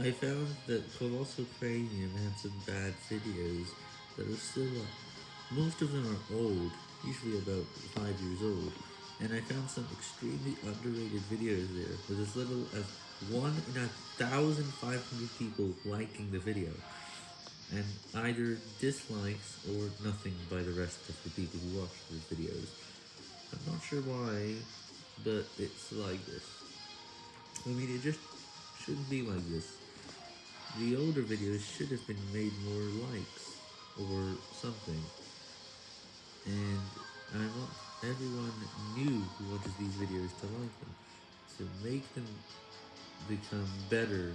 I found that Colossal Cranium had some bad videos that are still up. Most of them are old, usually about 5 years old, and I found some extremely underrated videos there with as little as 1 in a 1,500 people liking the video, and either dislikes or nothing by the rest of the people who watch the videos. I'm not sure why, but it's like this. I mean, it just shouldn't be like this. The older videos should have been made more likes, or something. And I want everyone new who watches these videos to like them, to make them become better